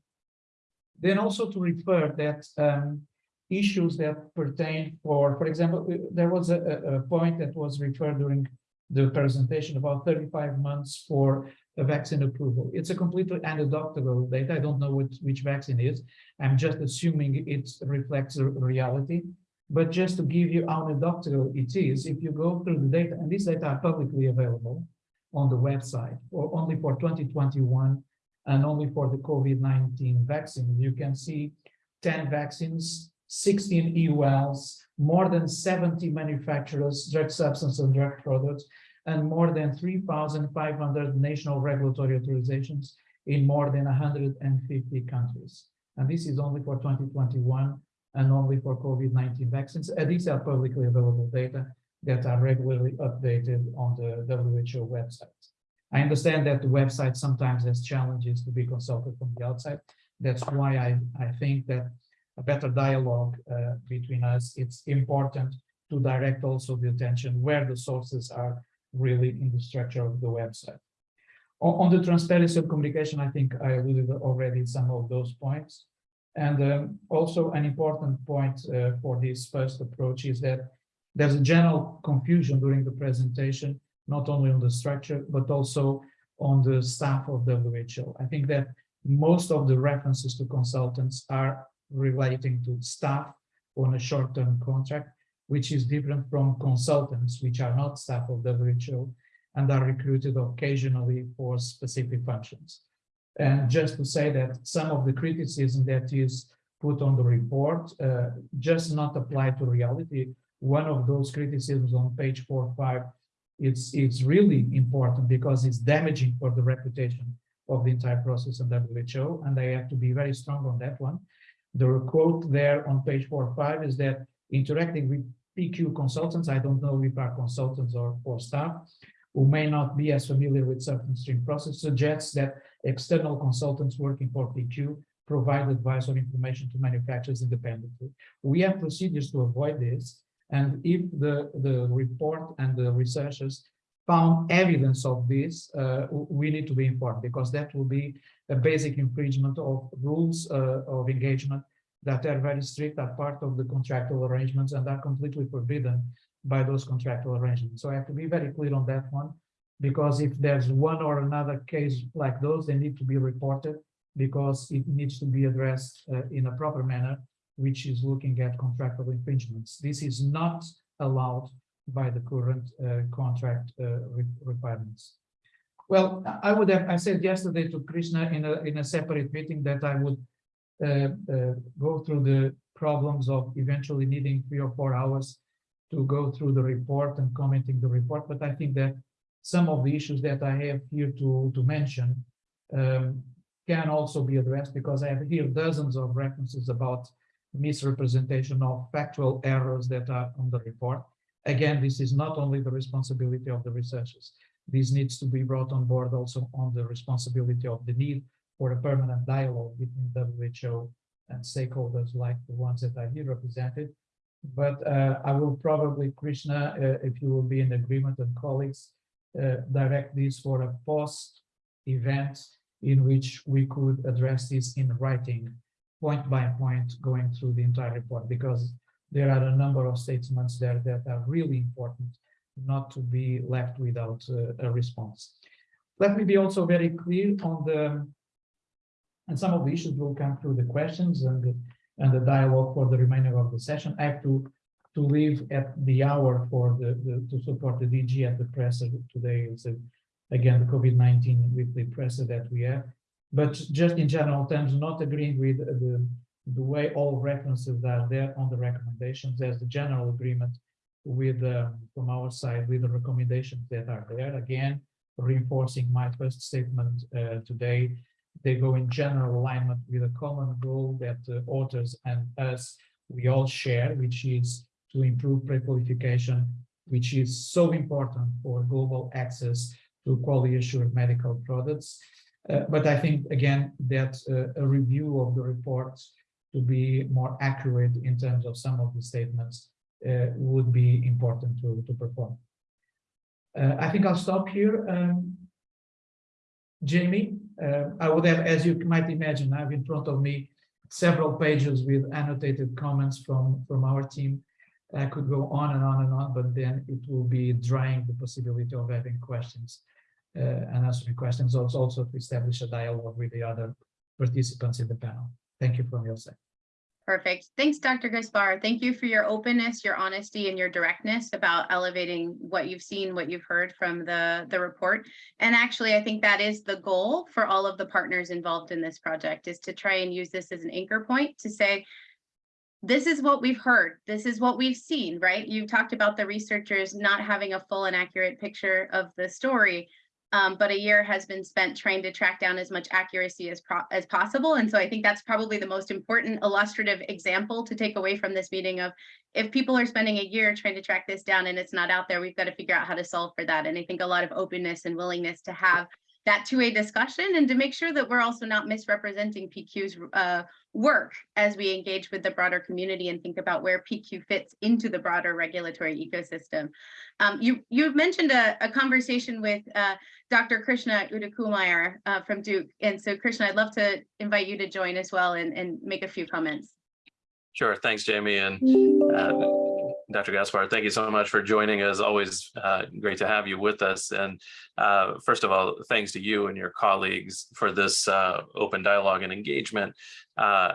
Then also to refer that um, issues that pertain for, for example, uh, there was a, a, point that was referred during the presentation about 35 months for a vaccine approval. It's a completely anecdotal data. I don't know which, which vaccine is. I'm just assuming it reflects reality. But just to give you how anecdotal it is, if you go through the data, and these data are publicly available on the website, or only for 2021 and only for the COVID-19 vaccine, you can see 10 vaccines, 16 EULs, more than 70 manufacturers, drug substance and drug products, and more than 3,500 national regulatory authorizations in more than 150 countries. And this is only for 2021 and only for COVID-19 vaccines. And these are publicly available data that are regularly updated on the WHO website. I understand that the website sometimes has challenges to be consulted from the outside. That's why I, I think that a better dialogue uh, between us, it's important to direct also the attention where the sources are really in the structure of the website. On, on the transparency of communication, I think I alluded already some of those points. And um, also an important point uh, for this first approach is that there's a general confusion during the presentation, not only on the structure, but also on the staff of WHO. I think that most of the references to consultants are relating to staff on a short-term contract, which is different from consultants, which are not staff of WHO and are recruited occasionally for specific functions. And just to say that some of the criticism that is put on the report uh, just not apply to reality. One of those criticisms on page four, or five, it's, it's really important because it's damaging for the reputation of the entire process in WHO, and I have to be very strong on that one. The quote there on page four, or five is that interacting with PQ consultants, I don't know if are consultants or, or staff, who may not be as familiar with certain stream process suggests that external consultants working for PQ provide advice or information to manufacturers independently. We have procedures to avoid this. And if the, the report and the researchers found evidence of this, uh, we need to be informed because that will be a basic infringement of rules uh, of engagement that are very strict, are part of the contractual arrangements and are completely forbidden by those contractual arrangements. So I have to be very clear on that one, because if there's one or another case like those, they need to be reported because it needs to be addressed uh, in a proper manner, which is looking at contractual infringements. This is not allowed by the current uh, contract uh, re requirements. Well, I would have, I said yesterday to Krishna in a, in a separate meeting that I would uh, uh, go through the problems of eventually needing three or four hours to go through the report and commenting the report, but I think that some of the issues that I have here to, to mention um, can also be addressed because I have here dozens of references about misrepresentation of factual errors that are on the report. Again, this is not only the responsibility of the researchers. This needs to be brought on board also on the responsibility of the need for a permanent dialogue between WHO and stakeholders like the ones that are here represented. But uh, I will probably, Krishna, uh, if you will be in agreement and colleagues, uh, direct this for a post event in which we could address this in writing, point by point, going through the entire report, because there are a number of statements there that are really important not to be left without uh, a response. Let me be also very clear on the, and some of the issues will come through the questions and, and the dialogue for the remainder of the session. I have to to leave at the hour for the, the to support the DG at the presser today. It's a, again the COVID-19 weekly presser that we have. But just in general terms, not agreeing with the, the way all references are there on the recommendations as the general agreement with um, from our side with the recommendations that are there. Again, reinforcing my first statement uh, today, they go in general alignment with a common goal that uh, authors and us we all share, which is to improve pre-qualification, which is so important for global access to quality assured medical products. Uh, but I think, again, that uh, a review of the reports to be more accurate in terms of some of the statements uh, would be important to, to perform. I think I'll stop here. Um, Jamie, I would have, as you might imagine, I have in front of me several pages with annotated comments from, from our team. I could go on and on and on, but then it will be drying the possibility of having questions Uh, and answering questions, also, also to establish a dialogue with the other participants in the panel. Thank you from your side. Perfect. Thanks, Dr. Gaspar. Thank you for your openness, your honesty, and your directness about elevating what you've seen, what you've heard from the, the report. And actually, I think that is the goal for all of the partners involved in this project is to try and use this as an anchor point to say, this is what we've heard. This is what we've seen, right? You've talked about the researchers not having a full and accurate picture of the story, um, but a year has been spent trying to track down as much accuracy as, as possible. And so I think that's probably the most important illustrative example to take away from this meeting of if people are spending a year trying to track this down and it's not out there, we've got to figure out how to solve for that. And I think a lot of openness and willingness to have that two-way discussion and to make sure that we're also not misrepresenting PQ's uh, work as we engage with the broader community and think about where PQ fits into the broader regulatory ecosystem. Um, you, you've mentioned a, a conversation with uh, Dr. Krishna Udayakumar uh, from Duke. And so Krishna, I'd love to invite you to join as well and, and make a few comments. Sure, thanks, Jamie. And uh, Dr. Gaspar, thank you so much for joining us. Always uh, great to have you with us. And uh, first of all, thanks to you and your colleagues for this uh, open dialogue and engagement. Uh,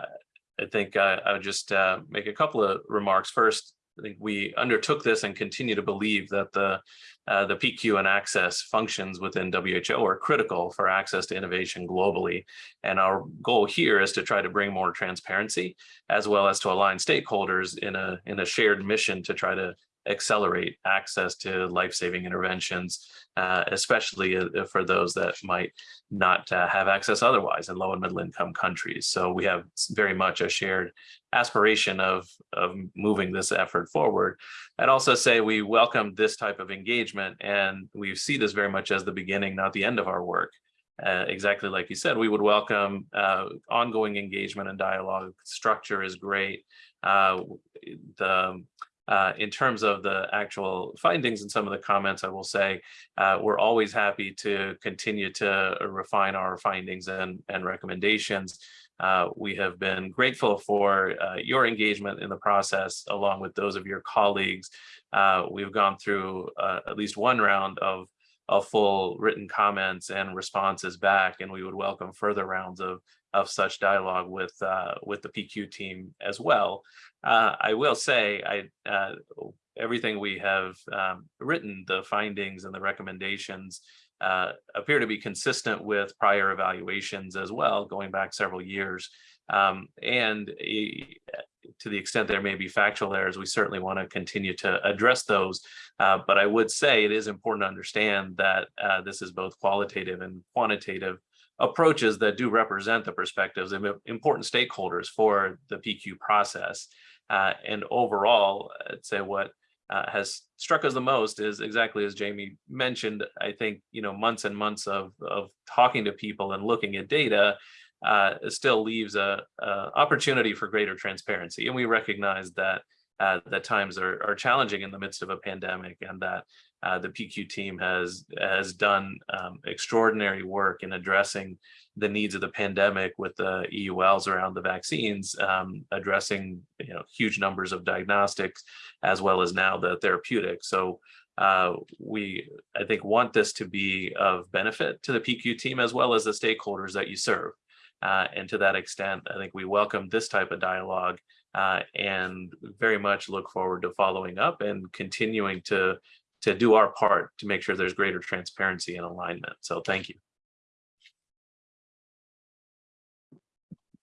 I think uh, I would just uh, make a couple of remarks. First, I think we undertook this and continue to believe that the uh, the PQ and access functions within WHO are critical for access to innovation globally. And our goal here is to try to bring more transparency as well as to align stakeholders in a in a shared mission to try to accelerate access to life-saving interventions, uh, especially uh, for those that might not uh, have access otherwise in low and middle income countries. So we have very much a shared aspiration of, of moving this effort forward. I'd also say we welcome this type of engagement and we see this very much as the beginning, not the end of our work. Uh, exactly like you said, we would welcome uh, ongoing engagement and dialogue. Structure is great. Uh, the uh, in terms of the actual findings and some of the comments, I will say uh, we're always happy to continue to refine our findings and, and recommendations. Uh, we have been grateful for uh, your engagement in the process, along with those of your colleagues. Uh, we've gone through uh, at least one round of, of full written comments and responses back, and we would welcome further rounds of of such dialogue with uh, with the PQ team as well. Uh, I will say, I uh, everything we have um, written, the findings and the recommendations uh, appear to be consistent with prior evaluations as well, going back several years. Um, and to the extent there may be factual errors, we certainly want to continue to address those. Uh, but I would say it is important to understand that uh, this is both qualitative and quantitative approaches that do represent the perspectives of important stakeholders for the PQ process. Uh, and overall, I'd say what uh, has struck us the most is exactly as Jamie mentioned, I think, you know, months and months of, of talking to people and looking at data uh, still leaves a, a, opportunity for greater transparency. And we recognize that uh, that times are, are challenging in the midst of a pandemic and that uh, the PQ team has has done um, extraordinary work in addressing the needs of the pandemic with the EULs around the vaccines, um, addressing you know huge numbers of diagnostics as well as now the therapeutics. So uh, we, I think, want this to be of benefit to the PQ team as well as the stakeholders that you serve. Uh, and to that extent, I think we welcome this type of dialogue uh, and very much look forward to following up and continuing to to do our part to make sure there's greater transparency and alignment. So thank you.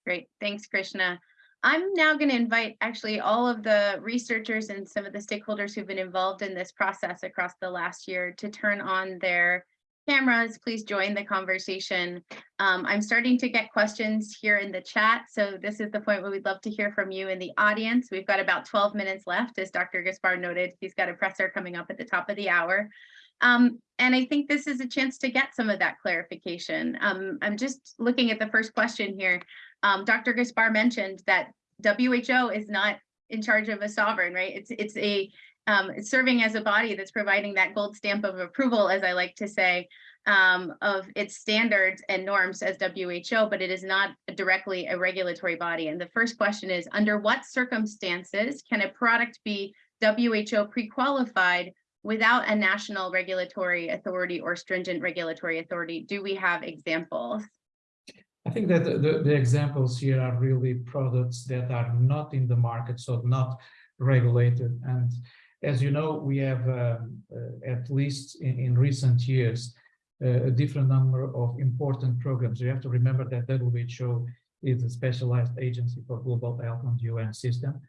Great, thanks, Krishna. I'm now going to invite actually all of the researchers and some of the stakeholders who've been involved in this process across the last year to turn on their cameras, please join the conversation. Um, I'm starting to get questions here in the chat. So this is the point where we'd love to hear from you in the audience. We've got about 12 minutes left, as Dr. Gaspar noted. He's got a presser coming up at the top of the hour. Um, and I think this is a chance to get some of that clarification. Um, I'm just looking at the first question here. Um, Dr. Gaspar mentioned that WHO is not in charge of a sovereign, right? It's it's a um, serving as a body that's providing that gold stamp of approval, as I like to say, um, of its standards and norms as WHO, but it is not directly a regulatory body. And the first question is, under what circumstances can a product be WHO pre-qualified without a national regulatory authority or stringent regulatory authority? Do we have examples? I think that the, the, examples here are really products that are not in the market, so not regulated. And as you know, we have um, uh, at least in, in recent years uh, a different number of important programs. You have to remember that WHO is a specialized agency for global health the UN system,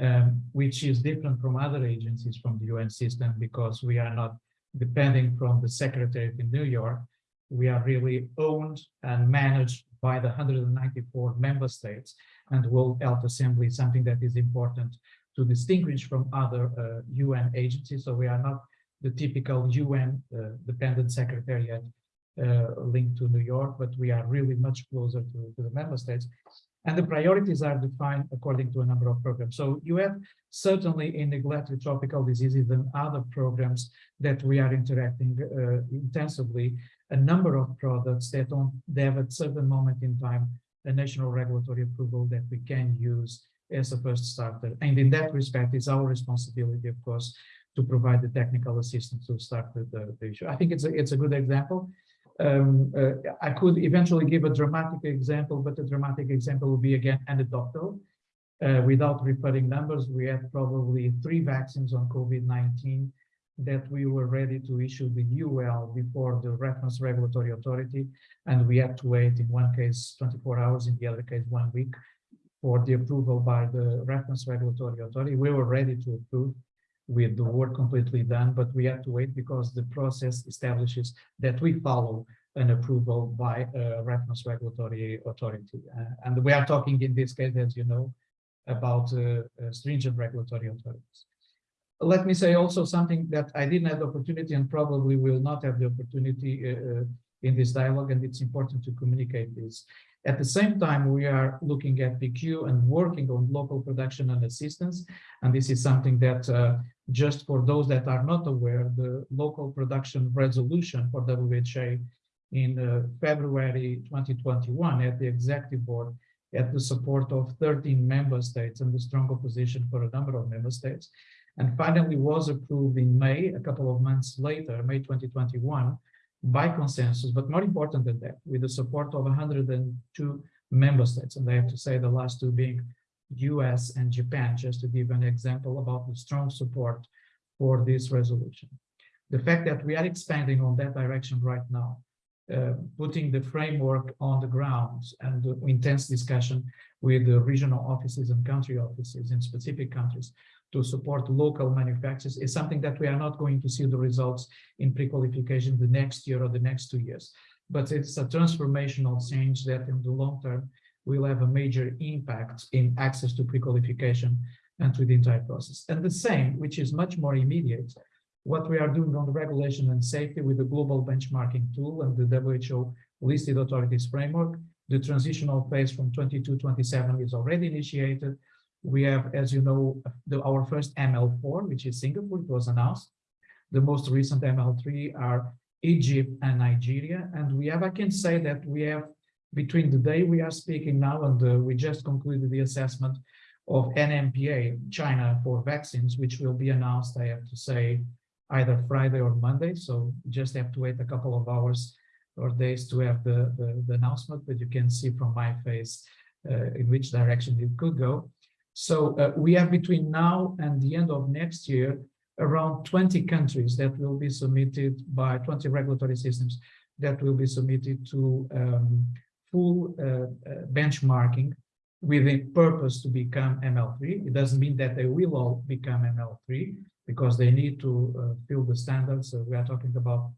um, which is different from other agencies from the UN system because we are not depending from the Secretariat in New York. We are really owned and managed by the 194 member states and World Health Assembly, something that is important to distinguish from other uh, UN agencies. So we are not the typical UN uh, dependent secretariat uh, linked to New York, but we are really much closer to, to the member states. And the priorities are defined according to a number of programs. So you have certainly in neglected tropical diseases and other programs that we are interacting uh, intensively, a number of products that don't have at certain moment in time a national regulatory approval that we can use as a first starter. And in that respect, it's our responsibility, of course, to provide the technical assistance to start the, the, the issue. I think it's a, it's a good example. Um, uh, I could eventually give a dramatic example, but the dramatic example would be again anecdotal. Uh, without referring numbers, we had probably three vaccines on COVID-19 that we were ready to issue the EUL before the reference regulatory authority. And we had to wait in one case 24 hours, in the other case one week for the approval by the reference regulatory authority. We were ready to approve with the work completely done, but we had to wait because the process establishes that we follow an approval by a reference regulatory authority. Uh, and we are talking in this case, as you know, about uh, uh, stringent regulatory authorities. Let me say also something that I didn't have the opportunity and probably will not have the opportunity uh, uh, in this dialogue, and it's important to communicate this. At the same time, we are looking at PQ and working on local production and assistance. And this is something that uh, just for those that are not aware, the local production resolution for WHA in uh, February 2021 at the executive board at the support of 13 member states and the strong opposition for a number of member states. And finally was approved in May, a couple of months later, May 2021, by consensus, but more important than that, with the support of 102 member states. And I have to say the last two being US and Japan, just to give an example about the strong support for this resolution. The fact that we are expanding on that direction right now, uh, putting the framework on the ground and intense discussion with the regional offices and country offices in specific countries to support local manufacturers is something that we are not going to see the results in pre-qualification the next year or the next two years. But it's a transformational change that in the long term will have a major impact in access to pre-qualification and to the entire process. And the same, which is much more immediate, what we are doing on the regulation and safety with the global benchmarking tool and the WHO listed authorities framework, the transitional phase from 22 27 is already initiated. We have, as you know, the, our first ML4, which is Singapore, it was announced. The most recent ML3 are Egypt and Nigeria. And we have, I can say that we have, between the day we are speaking now and uh, we just concluded the assessment of NMPA, China for vaccines, which will be announced, I have to say, either Friday or Monday. So just have to wait a couple of hours or days to have the, the, the announcement, but you can see from my face uh, in which direction it could go. So uh, we have between now and the end of next year, around 20 countries that will be submitted by 20 regulatory systems that will be submitted to um, full uh, uh, benchmarking with a purpose to become ML3. It doesn't mean that they will all become ML3 because they need to uh, fill the standards. So we are talking about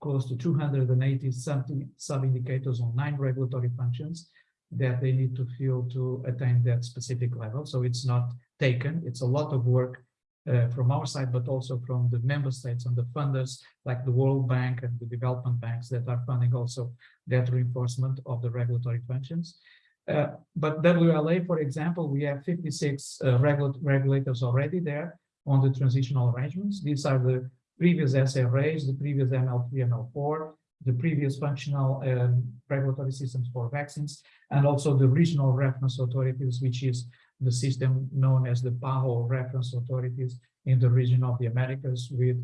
close to 280 something sub-indicators on nine regulatory functions that they need to feel to attain that specific level. So it's not taken. It's a lot of work uh, from our side, but also from the member states and the funders like the World Bank and the development banks that are funding also that reinforcement of the regulatory functions. Uh, but WLA, for example, we have 56 uh, regula regulators already there on the transitional arrangements. These are the previous SRAs, the previous ML3, and ML4, the previous functional um, regulatory systems for vaccines, and also the regional reference authorities, which is the system known as the PAHO reference authorities in the region of the Americas with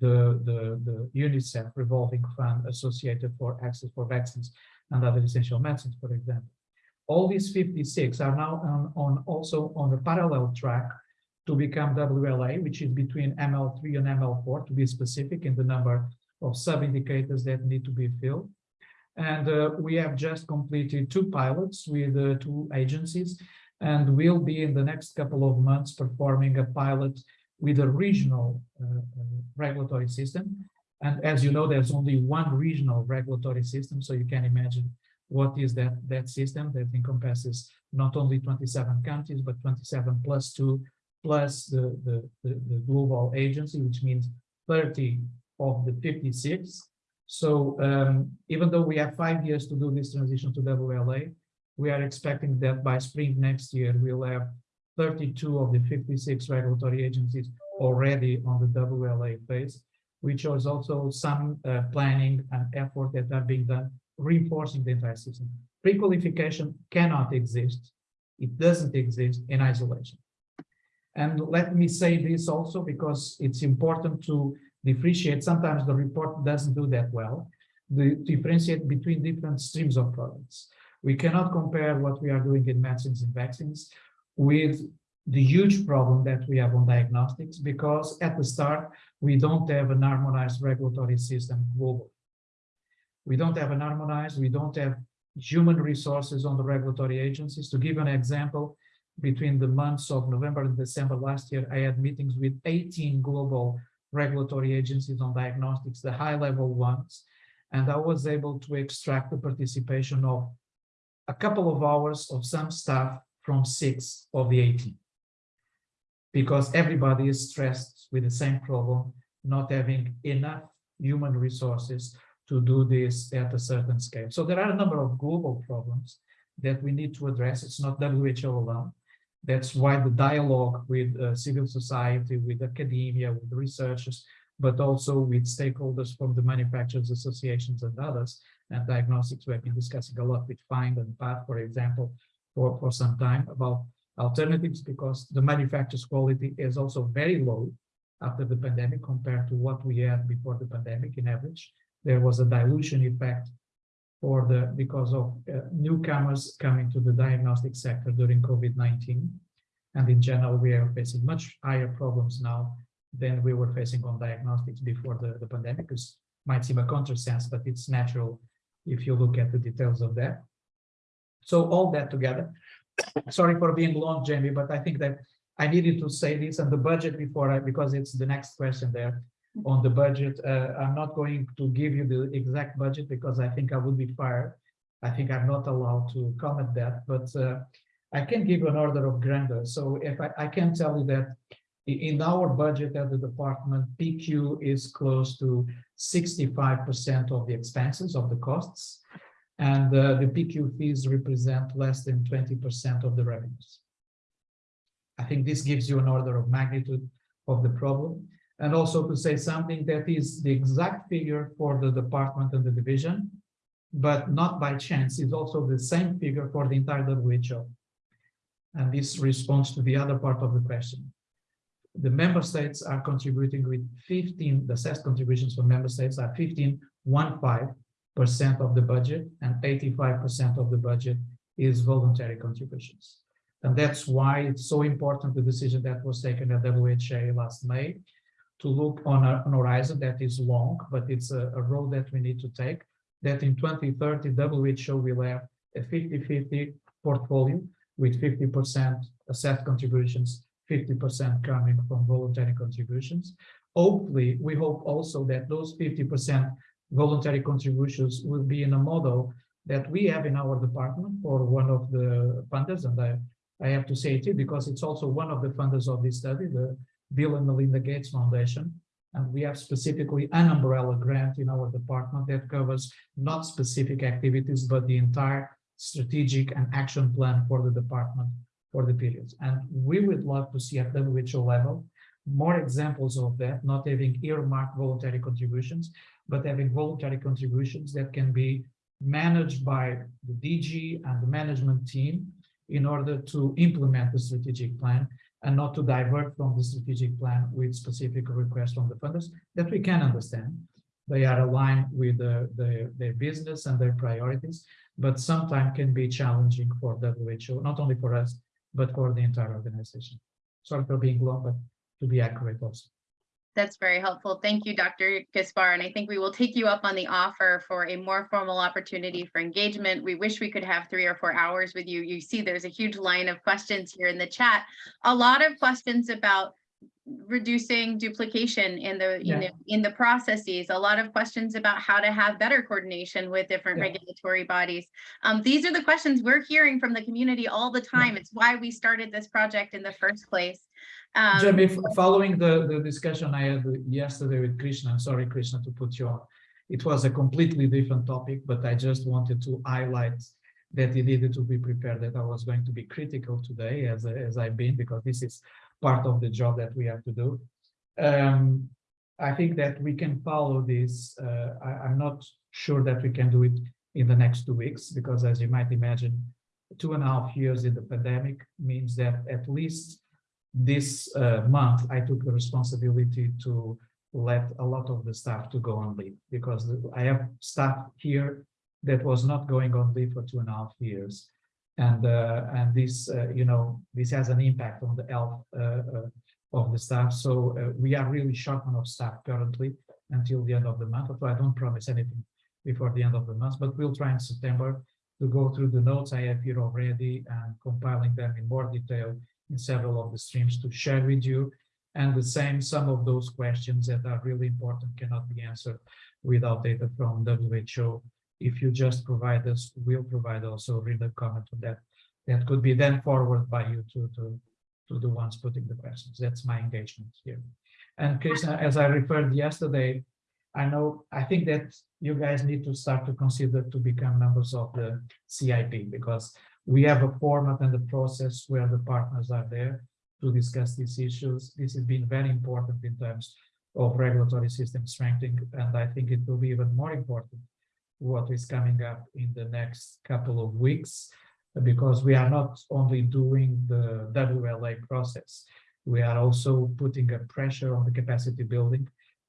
the, the, the UNICEF revolving fund associated for access for vaccines and other essential medicines, for example. All these 56 are now on, on also on a parallel track to become WLA, which is between ML3 and ML4 to be specific in the number of sub-indicators that need to be filled. And uh, we have just completed two pilots with uh, two agencies and we'll be in the next couple of months performing a pilot with a regional uh, uh, regulatory system. And as you know, there's only one regional regulatory system, so you can imagine what is that, that system that encompasses not only 27 countries, but 27 plus two, plus the, the, the, the global agency, which means 30 of the 56. So um, even though we have five years to do this transition to WLA, we are expecting that by spring next year, we'll have 32 of the 56 regulatory agencies already on the WLA phase, which shows also some uh, planning and effort that are being done, reinforcing the entire system. Pre-qualification cannot exist It doesn't exist in isolation. And let me say this also because it's important to differentiate. Sometimes the report doesn't do that well. The differentiate between different streams of products. We cannot compare what we are doing in medicines and vaccines with the huge problem that we have on diagnostics because at the start, we don't have an harmonized regulatory system global. We don't have an harmonized, we don't have human resources on the regulatory agencies. To give an example, between the months of November and December last year, I had meetings with 18 global regulatory agencies on diagnostics, the high level ones, and I was able to extract the participation of a couple of hours of some staff from six of the 18. Because everybody is stressed with the same problem, not having enough human resources to do this at a certain scale. So there are a number of global problems that we need to address. It's not WHO alone. That's why the dialogue with uh, civil society, with academia, with researchers, but also with stakeholders from the manufacturers associations and others, and diagnostics, we have been discussing a lot with FIND and PATH, for example, for, for some time about alternatives because the manufacturer's quality is also very low after the pandemic compared to what we had before the pandemic in average. There was a dilution effect for the because of uh, newcomers coming to the diagnostic sector during COVID-19. And in general, we are facing much higher problems now than we were facing on diagnostics before the, the pandemic. It might seem a countersense, but it's natural if you look at the details of that. So all that together, sorry for being long, Jamie, but I think that I needed to say this and the budget before I, because it's the next question there on the budget. Uh, I'm not going to give you the exact budget because I think I would be fired. I think I'm not allowed to comment that, but uh, I can give you an order of grandeur. So if I, I can tell you that in our budget at the department, PQ is close to 65% of the expenses of the costs. And uh, the PQ fees represent less than 20% of the revenues. I think this gives you an order of magnitude of the problem. And also to say something that is the exact figure for the department and the division, but not by chance, it's also the same figure for the entire WHO. And this responds to the other part of the question. The member states are contributing with 15, the assessed contributions from member states are 15, one five percent of the budget and 85% of the budget is voluntary contributions. And that's why it's so important, the decision that was taken at WHA last May, to look on a, an horizon that is long, but it's a, a road that we need to take, that in 2030, WHO will have a 50-50 portfolio with 50% assessed contributions, 50% coming from voluntary contributions. Hopefully, we hope also that those 50% voluntary contributions will be in a model that we have in our department for one of the funders, and I, I have to say it because it's also one of the funders of this study, the Bill and Melinda Gates Foundation. And we have specifically an umbrella grant in our department that covers not specific activities, but the entire strategic and action plan for the department for the periods. And we would love to see at WHO level more examples of that, not having earmarked voluntary contributions, but having voluntary contributions that can be managed by the DG and the management team in order to implement the strategic plan and not to divert from the strategic plan with specific requests from the funders that we can understand. They are aligned with the, the, their business and their priorities, but sometimes can be challenging for WHO, not only for us, but for the entire organization. Sorry for being long, but to be accurate also. That's very helpful. Thank you, Dr. Gaspar. And I think we will take you up on the offer for a more formal opportunity for engagement. We wish we could have three or four hours with you. You see there's a huge line of questions here in the chat. A lot of questions about reducing duplication in the, you know, in the processes, a lot of questions about how to have better coordination with different Yeah. regulatory bodies. Um, these are the questions we're hearing from the community all the time. It's why we started this project in the first place. Um, Jamie, following the, the discussion I had yesterday with Krishna, I'm sorry, Krishna, to put you on. It was a completely different topic, but I just wanted to highlight that it needed to be prepared, that I was going to be critical today as, as I've been, because this is part of the job that we have to do. Um, I think that we can follow this. Uh, I, I'm not sure that we can do it in the next two weeks, because as you might imagine, two and a half years in the pandemic means that at least this uh, month, I took the responsibility to let a lot of the staff to go on leave because I have staff here that was not going on leave for two and a half years. And, uh, and this, uh, you know, this has an impact on the health, uh, uh, of the staff. So, uh, we are really short of staff currently until the end of the month. So I don't promise anything before the end of the month, but we'll try in September to go through the notes I have here already and compiling them in more detail in several of the streams to share with you. And the same, some of those questions that are really important cannot be answered without data from WHO. If you just provide us, we'll provide also written comment on that. That could be then forwarded by you to, to, to the ones putting the questions. That's my engagement here. And Krishna, as I referred yesterday, I know, I think that you guys need to start to consider to become members of the CIP because we have a format and a process where the partners are there to discuss these issues. This has been very important in terms of regulatory system strengthening, and I think it will be even more important what is coming up in the next couple of weeks, because we are not only doing the WLA process, we are also putting a pressure on the capacity building,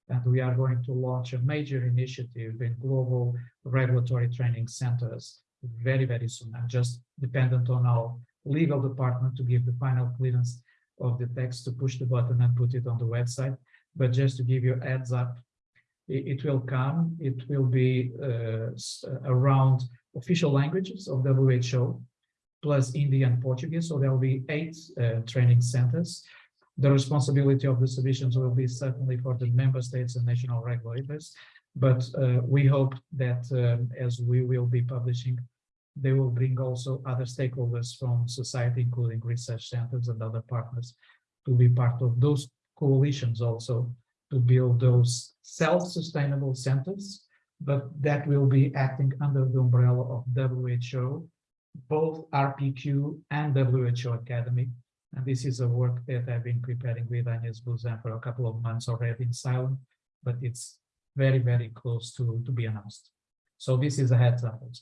and we are going to launch a major initiative in global regulatory training centers very, very soon. I'm just dependent on our legal department to give the final clearance of the text to push the button and put it on the website. But just to give you a heads up, it, it will come, it will be uh, around official languages of WHO, plus Indian Portuguese. So there will be eight uh, training centers. The responsibility of the submissions will be certainly for the member states and national regulators. But uh, we hope that um, as we will be publishing, they will bring also other stakeholders from society, including research centers and other partners, to be part of those coalitions also to build those self-sustainable centers, but that will be acting under the umbrella of WHO, both RPQ and WHO Academy. And this is a work that I've been preparing with Agnes Buzyn for a couple of months already in silent, but it's very, very close to, to be announced. So this is a heads up. also.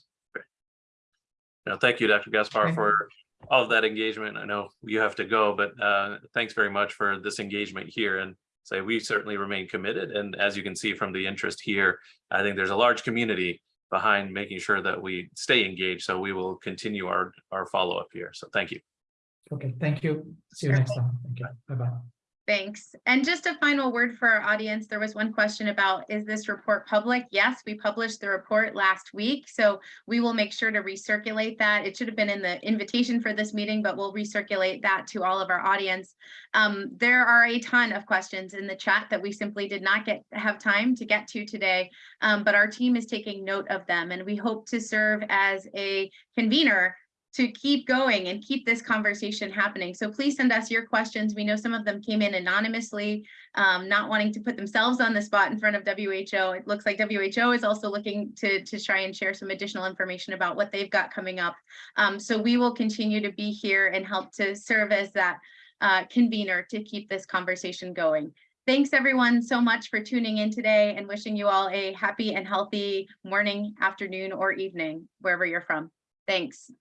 No, thank you, Dr. Gaspar, Thank you. for all of that engagement. I know you have to go, but uh, thanks very much for this engagement here and say we certainly remain committed. And as you can see from the interest here, I think there's a large community behind making sure that we stay engaged. So we will continue our, our follow-up here. So thank you. Okay, thank you. See you next time. Thank you. Bye-bye. Thanks. And just a final word for our audience. There was one question about, is this report public? Yes, we published the report last week, so we will make sure to recirculate that. It should have been in the invitation for this meeting, but we'll recirculate that to all of our audience. Um, there are a ton of questions in the chat that we simply did not get, have time to get to today. Um, but our team is taking note of them and we hope to serve as a convener to keep going and keep this conversation happening. So please send us your questions. We know some of them came in anonymously, um, not wanting to put themselves on the spot in front of WHO. It looks like WHO is also looking to, to try and share some additional information about what they've got coming up. Um, so we will continue to be here and help to serve as that uh, convener to keep this conversation going. Thanks everyone so much for tuning in today and wishing you all a happy and healthy morning, afternoon, or evening, wherever you're from. Thanks.